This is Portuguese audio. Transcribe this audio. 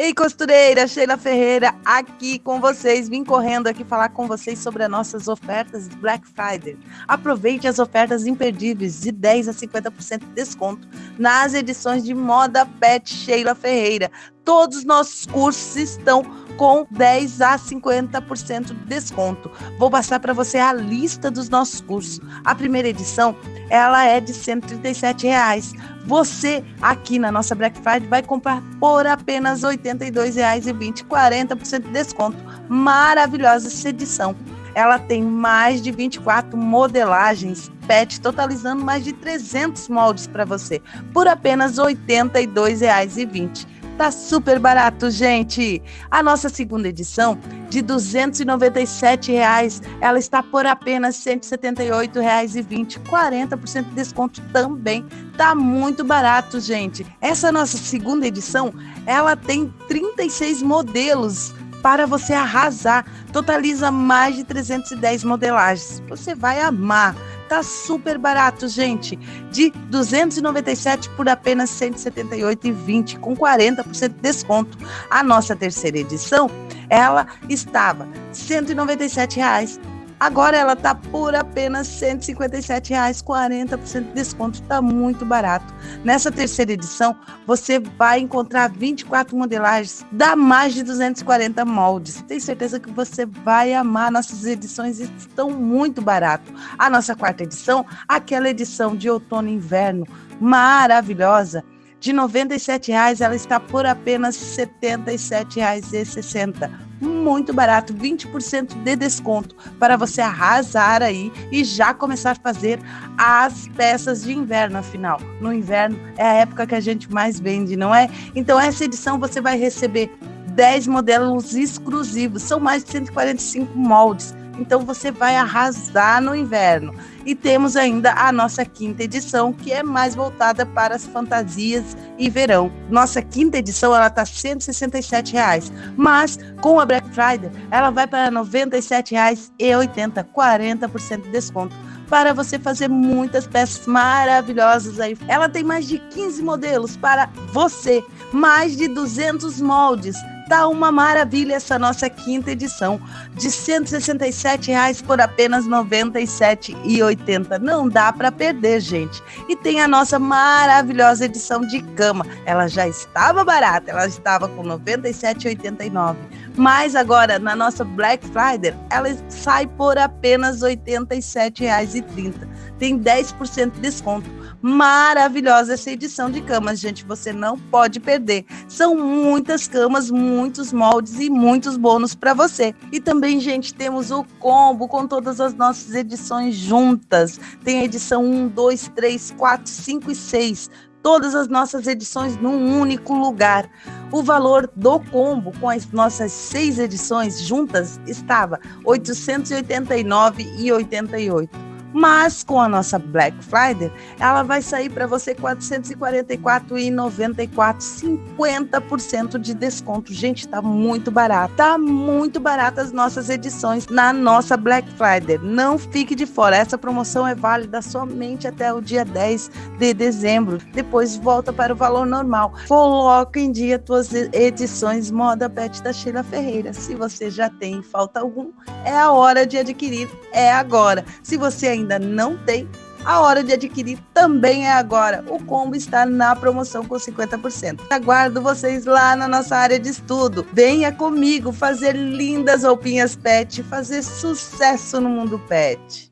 Ei, costureira, Sheila Ferreira aqui com vocês. Vim correndo aqui falar com vocês sobre as nossas ofertas de Black Friday. Aproveite as ofertas imperdíveis de 10 a 50% de desconto nas edições de moda pet Sheila Ferreira. Todos os nossos cursos estão com 10 a 50% de desconto. Vou passar para você a lista dos nossos cursos. A primeira edição, ela é de 137 reais. Você aqui na nossa Black Friday vai comprar por apenas R$ 82,20, 40% de desconto. Maravilhosa essa edição. Ela tem mais de 24 modelagens PET, totalizando mais de 300 moldes para você, por apenas R$ 82,20. Tá super barato, gente. A nossa segunda edição de 297 reais, ela está por apenas R$ 178,20, 40% de desconto também. Tá muito barato, gente. Essa nossa segunda edição, ela tem 36 modelos para você arrasar. Totaliza mais de 310 modelagens. Você vai amar. Tá super barato, gente. De 297 por apenas 178,20 com 40% de desconto. A nossa terceira edição, ela estava 197 reais Agora ela tá por apenas 157 reais, 40% de desconto, tá muito barato. Nessa terceira edição, você vai encontrar 24 modelagens, dá mais de 240 moldes. Tenho certeza que você vai amar nossas edições, estão muito barato. A nossa quarta edição, aquela edição de outono e inverno, maravilhosa de R$ 97,00 ela está por apenas R$ 77,60. Muito barato, 20% de desconto para você arrasar aí e já começar a fazer as peças de inverno, afinal. No inverno é a época que a gente mais vende, não é? Então essa edição você vai receber 10 modelos exclusivos, são mais de 145 moldes então você vai arrasar no inverno. E temos ainda a nossa quinta edição, que é mais voltada para as fantasias e verão. Nossa quinta edição ela tá 167 reais, mas com a Black Friday ela vai para R$ 97,80, 40% de desconto para você fazer muitas peças maravilhosas aí. Ela tem mais de 15 modelos para você, mais de 200 moldes Tá uma maravilha essa nossa quinta edição de 167 reais por apenas R$ 97,80. Não dá para perder, gente. E tem a nossa maravilhosa edição de cama. Ela já estava barata, ela estava com R$ 97,89. Mas agora, na nossa Black Friday, ela sai por apenas R$ 87,30. Tem 10% de desconto maravilhosa essa edição de camas, gente. Você não pode perder. São muitas camas, muitos moldes e muitos bônus para você. E também, gente, temos o combo com todas as nossas edições juntas. Tem a edição 1, 2, 3, 4, 5 e 6 todas as nossas edições num único lugar. O valor do combo com as nossas seis edições juntas estava R$ 889,88. Mas com a nossa Black Friday, ela vai sair para você R$ 444,94, 50% de desconto. Gente, tá muito barato. Tá muito barato as nossas edições na nossa Black Friday. Não fique de fora. Essa promoção é válida somente até o dia 10 de dezembro. Depois volta para o valor normal. Coloca em dia tuas edições Moda Pet da Sheila Ferreira. Se você já tem falta algum, é a hora de adquirir. É agora. Se você ainda não tem, a hora de adquirir também é agora. O combo está na promoção com 50%. Aguardo vocês lá na nossa área de estudo. Venha comigo fazer lindas roupinhas pet, fazer sucesso no mundo pet.